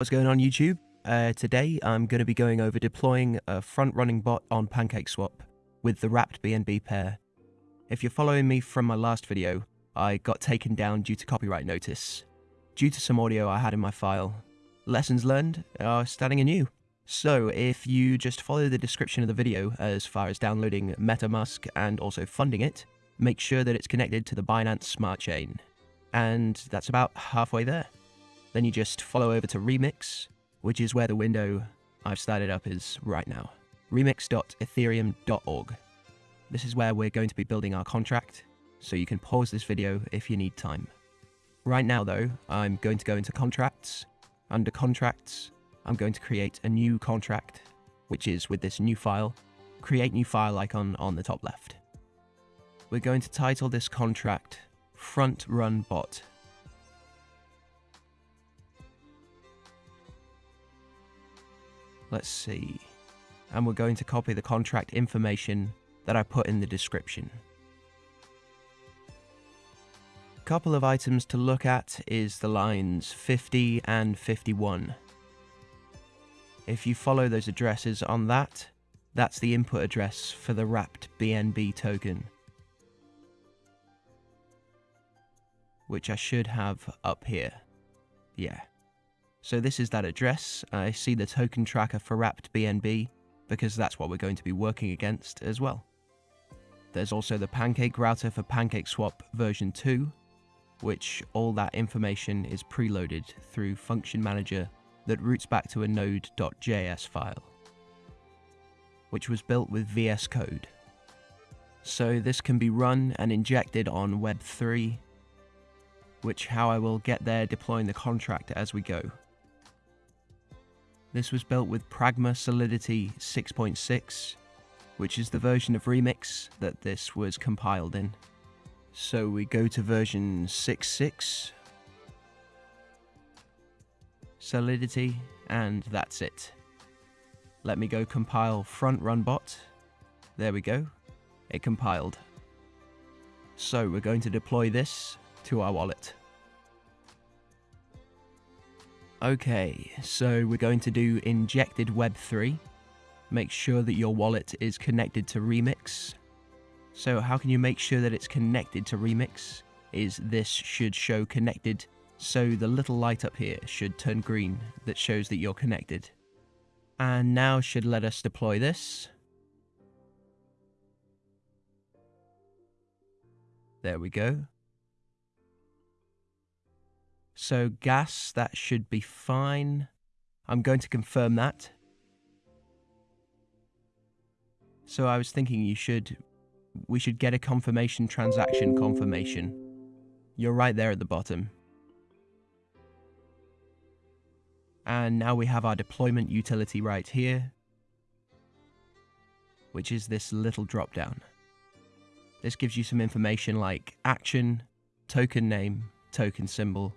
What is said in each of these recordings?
What's going on YouTube? Uh, today I'm going to be going over deploying a front-running bot on PancakeSwap with the wrapped BNB pair. If you're following me from my last video, I got taken down due to copyright notice. Due to some audio I had in my file. Lessons learned are starting anew. So if you just follow the description of the video as far as downloading MetaMask and also funding it, make sure that it's connected to the Binance Smart Chain. And that's about halfway there. Then you just follow over to Remix, which is where the window I've started up is right now. remix.ethereum.org. This is where we're going to be building our contract, so you can pause this video if you need time. Right now though, I'm going to go into contracts. Under contracts, I'm going to create a new contract, which is with this new file, create new file icon on the top left. We're going to title this contract front run bot Let's see. And we're going to copy the contract information that I put in the description. A couple of items to look at is the lines 50 and 51. If you follow those addresses on that, that's the input address for the wrapped BNB token. Which I should have up here. Yeah. So this is that address. I see the token tracker for wrapped BNB because that's what we're going to be working against as well. There's also the Pancake router for PancakeSwap version 2, which all that information is preloaded through Function Manager that routes back to a node.js file, which was built with VS Code. So this can be run and injected on Web3, which how I will get there deploying the contract as we go. This was built with Pragma Solidity 6.6, which is the version of Remix that this was compiled in. So we go to version 6.6, Solidity, and that's it. Let me go compile front run bot. There we go. It compiled. So we're going to deploy this to our wallet. Okay, so we're going to do injected web3. Make sure that your wallet is connected to Remix. So how can you make sure that it's connected to Remix? Is this should show connected, so the little light up here should turn green that shows that you're connected. And now should let us deploy this. There we go. So gas, that should be fine. I'm going to confirm that. So I was thinking you should, we should get a confirmation transaction confirmation. You're right there at the bottom. And now we have our deployment utility right here, which is this little drop down. This gives you some information like action, token name, token symbol,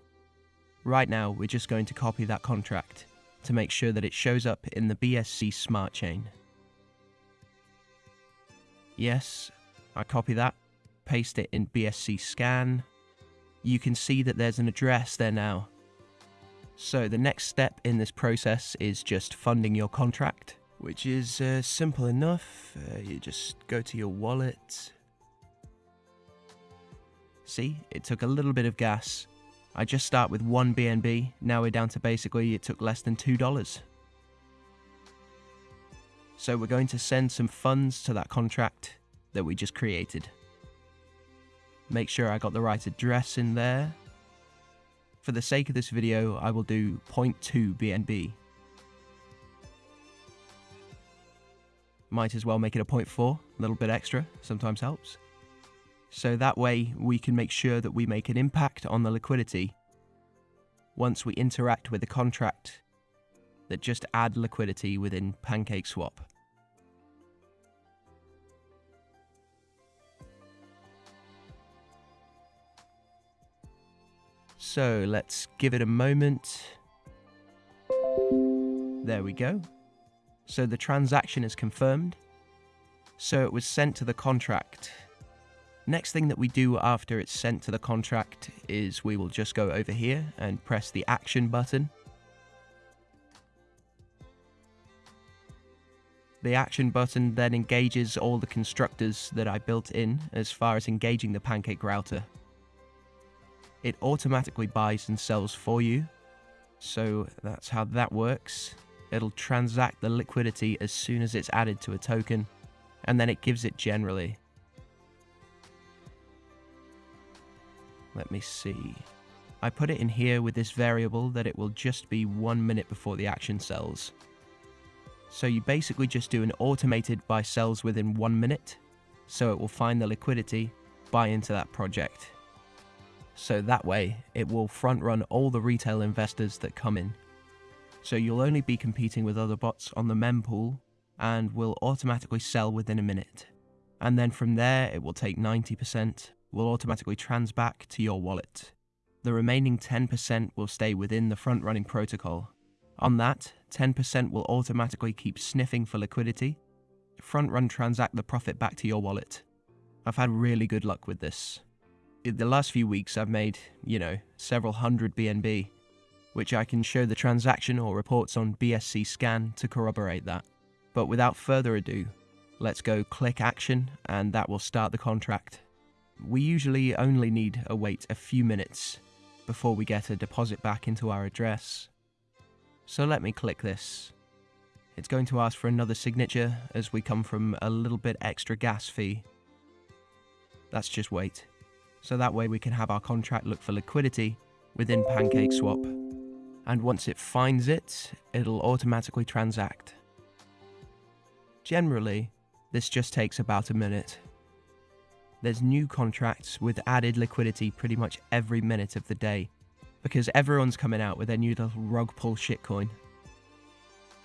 Right now, we're just going to copy that contract to make sure that it shows up in the BSC smart chain. Yes, I copy that, paste it in BSC scan. You can see that there's an address there now. So the next step in this process is just funding your contract, which is uh, simple enough. Uh, you just go to your wallet. See, it took a little bit of gas, I just start with one BNB, now we're down to basically it took less than $2. So we're going to send some funds to that contract that we just created. Make sure I got the right address in there. For the sake of this video, I will do 0.2 BNB. Might as well make it a 0.4, a little bit extra, sometimes helps. So that way we can make sure that we make an impact on the liquidity once we interact with a contract that just add liquidity within PancakeSwap. So let's give it a moment. There we go. So the transaction is confirmed. So it was sent to the contract Next thing that we do after it's sent to the contract is we will just go over here and press the action button. The action button then engages all the constructors that I built in as far as engaging the pancake router. It automatically buys and sells for you, so that's how that works. It'll transact the liquidity as soon as it's added to a token, and then it gives it generally. Let me see. I put it in here with this variable that it will just be one minute before the action sells. So you basically just do an automated buy sells within one minute, so it will find the liquidity, buy into that project. So that way, it will front run all the retail investors that come in. So you'll only be competing with other bots on the mempool and will automatically sell within a minute. And then from there, it will take 90%, will automatically trans back to your wallet. The remaining 10% will stay within the front running protocol. On that, 10% will automatically keep sniffing for liquidity, front run transact the profit back to your wallet. I've had really good luck with this. In the last few weeks, I've made, you know, several hundred BNB, which I can show the transaction or reports on BSC scan to corroborate that. But without further ado, let's go click action and that will start the contract. We usually only need a wait a few minutes before we get a deposit back into our address. So let me click this. It's going to ask for another signature as we come from a little bit extra gas fee. That's just wait. So that way we can have our contract look for liquidity within PancakeSwap. And once it finds it, it'll automatically transact. Generally, this just takes about a minute. There's new contracts with added liquidity pretty much every minute of the day, because everyone's coming out with their new little rug pull shitcoin.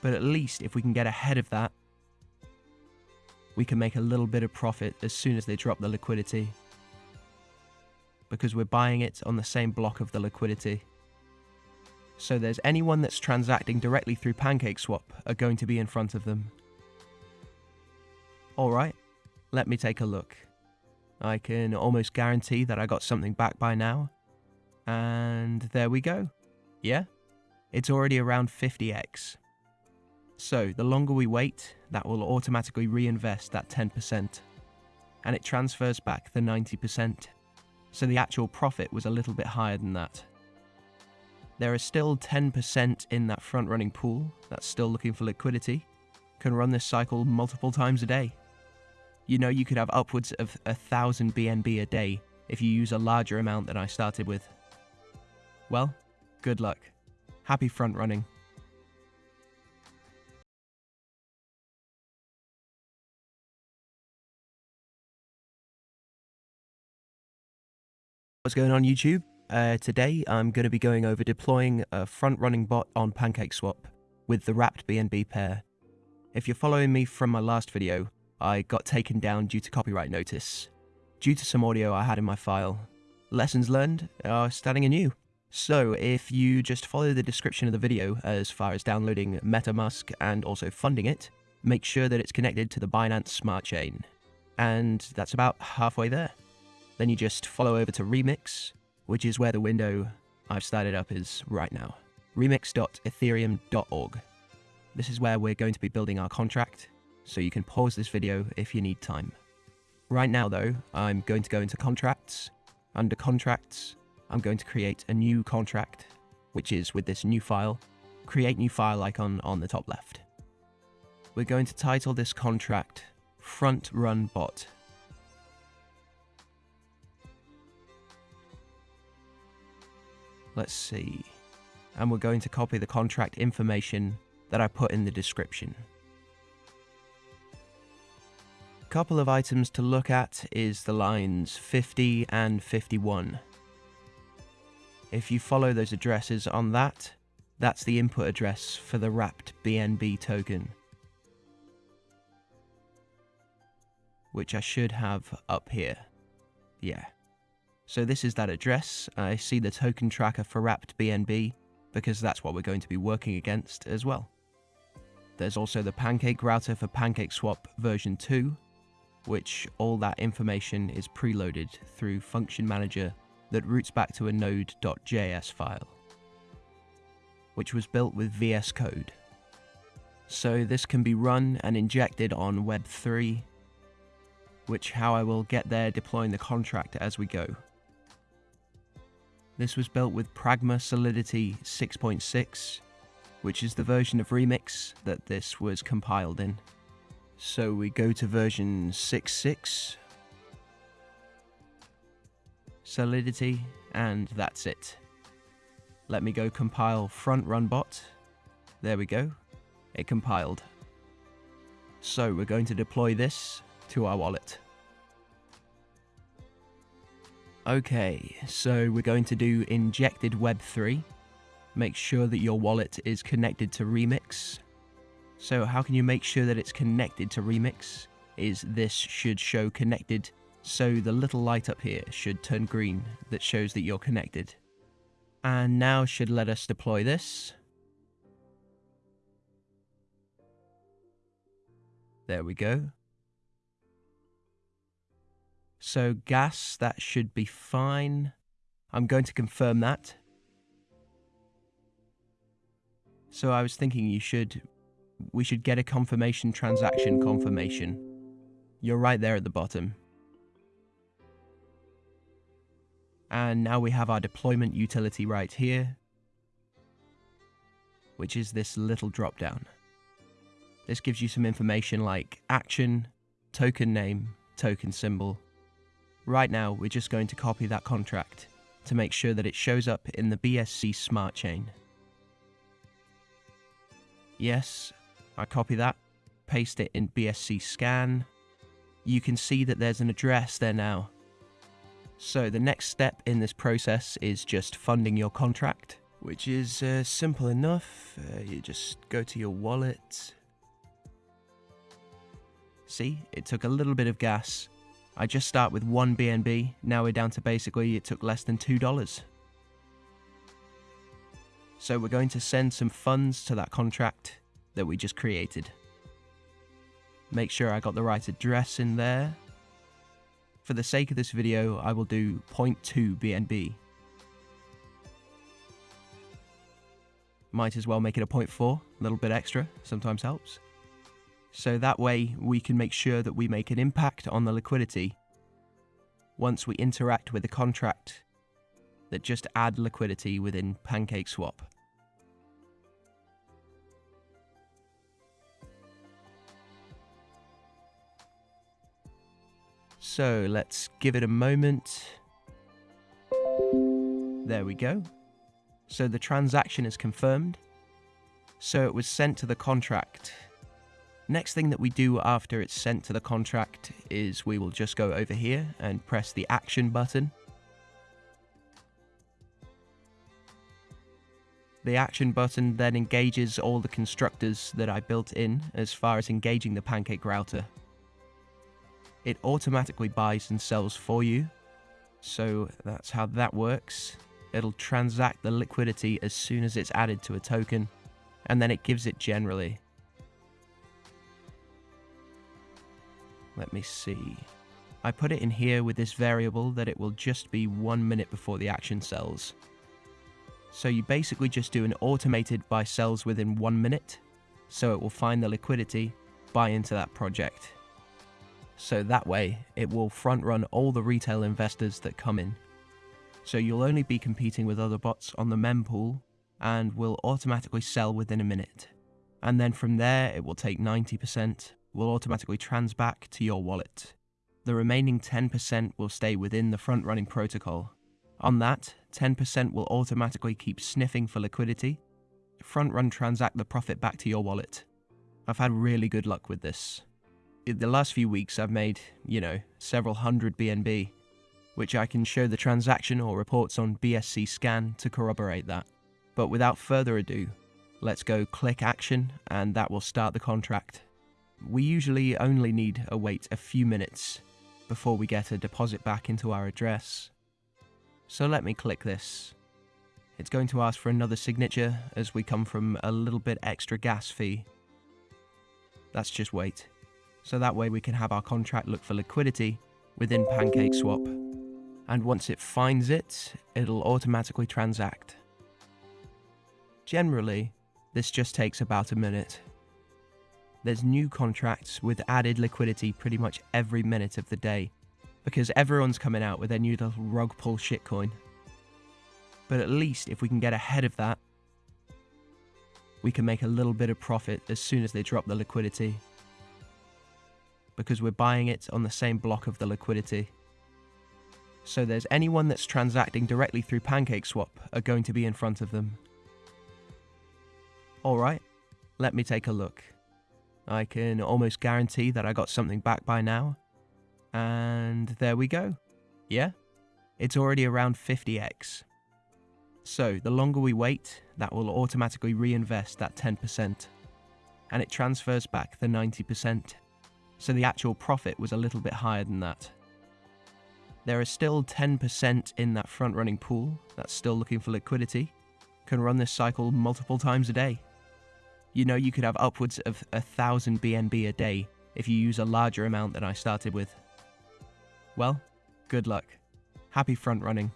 But at least if we can get ahead of that, we can make a little bit of profit as soon as they drop the liquidity. Because we're buying it on the same block of the liquidity. So there's anyone that's transacting directly through PancakeSwap are going to be in front of them. Alright, let me take a look. I can almost guarantee that I got something back by now. And there we go. Yeah? It's already around 50x. So the longer we wait, that will automatically reinvest that 10%. And it transfers back the 90%. So the actual profit was a little bit higher than that. There is still 10% in that front running pool that's still looking for liquidity. Can run this cycle multiple times a day. You know, you could have upwards of a thousand BNB a day if you use a larger amount than I started with. Well, good luck. Happy front running. What's going on YouTube? Uh, today I'm going to be going over deploying a front running bot on PancakeSwap with the wrapped BNB pair. If you're following me from my last video, I got taken down due to copyright notice, due to some audio I had in my file. Lessons learned are starting anew. So if you just follow the description of the video as far as downloading MetaMask and also funding it, make sure that it's connected to the Binance Smart Chain. And that's about halfway there. Then you just follow over to Remix, which is where the window I've started up is right now. remix.ethereum.org. This is where we're going to be building our contract, so you can pause this video if you need time. Right now though, I'm going to go into contracts. Under contracts, I'm going to create a new contract, which is with this new file, create new file icon on the top left. We're going to title this contract front run bot. Let's see. And we're going to copy the contract information that I put in the description couple of items to look at is the lines 50 and 51. If you follow those addresses on that, that's the input address for the wrapped BNB token. Which I should have up here. Yeah. So this is that address. I see the token tracker for wrapped BNB because that's what we're going to be working against as well. There's also the Pancake router for PancakeSwap version 2, which all that information is preloaded through Function Manager that routes back to a node.js file, which was built with VS Code. So this can be run and injected on Web3, which how I will get there deploying the contract as we go. This was built with Pragma Solidity 6.6, which is the version of Remix that this was compiled in. So we go to version 6.6, Solidity, and that's it. Let me go compile front run bot. There we go. It compiled. So we're going to deploy this to our wallet. Okay, so we're going to do injected web3. Make sure that your wallet is connected to Remix. So how can you make sure that it's connected to Remix? Is this should show connected, so the little light up here should turn green that shows that you're connected. And now should let us deploy this. There we go. So gas, that should be fine. I'm going to confirm that. So I was thinking you should, we should get a confirmation transaction confirmation. You're right there at the bottom. And now we have our deployment utility right here, which is this little drop down. This gives you some information like action, token name, token symbol, Right now, we're just going to copy that contract to make sure that it shows up in the BSC smart chain. Yes, I copy that, paste it in BSC scan. You can see that there's an address there now. So the next step in this process is just funding your contract, which is uh, simple enough. Uh, you just go to your wallet. See, it took a little bit of gas, I just start with one BNB, now we're down to basically it took less than $2. So we're going to send some funds to that contract that we just created. Make sure I got the right address in there. For the sake of this video, I will do 0.2 BNB. Might as well make it a 0.4, a little bit extra, sometimes helps. So that way we can make sure that we make an impact on the liquidity once we interact with a contract that just add liquidity within PancakeSwap. So let's give it a moment. There we go. So the transaction is confirmed. So it was sent to the contract Next thing that we do after it's sent to the contract is we will just go over here and press the action button. The action button then engages all the constructors that I built in as far as engaging the pancake router. It automatically buys and sells for you, so that's how that works. It'll transact the liquidity as soon as it's added to a token, and then it gives it generally. Let me see. I put it in here with this variable that it will just be one minute before the action sells. So you basically just do an automated buy sells within one minute, so it will find the liquidity, buy into that project. So that way, it will front run all the retail investors that come in. So you'll only be competing with other bots on the mempool and will automatically sell within a minute. And then from there, it will take 90%, will automatically trans back to your wallet. The remaining 10% will stay within the front running protocol. On that, 10% will automatically keep sniffing for liquidity, front run transact the profit back to your wallet. I've had really good luck with this. The last few weeks, I've made, you know, several hundred BNB, which I can show the transaction or reports on BSC scan to corroborate that. But without further ado, let's go click action and that will start the contract. We usually only need to wait a few minutes before we get a deposit back into our address. So let me click this. It's going to ask for another signature as we come from a little bit extra gas fee. Let's just wait. So that way we can have our contract look for liquidity within PancakeSwap. And once it finds it, it'll automatically transact. Generally, this just takes about a minute. there's new contracts with added liquidity pretty much every minute of the day because everyone's coming out with their new little rug pull shitcoin. But at least if we can get ahead of that, we can make a little bit of profit as soon as they drop the liquidity. Because we're buying it on the same block of the liquidity. So there's anyone that's transacting directly through PancakeSwap are going to be in front of them. Alright, let me take a look. I can almost guarantee that I got something back by now. And there we go. Yeah, it's already around 50x. So the longer we wait, that will automatically reinvest that 10%. And it transfers back the 90%. So the actual profit was a little bit higher than that. There is still 10% in that front running pool that's still looking for liquidity, can run this cycle multiple times a day. You know, you could have upwards of a thousand BNB a day if you use a larger amount than I started with. Well, good luck. Happy front running.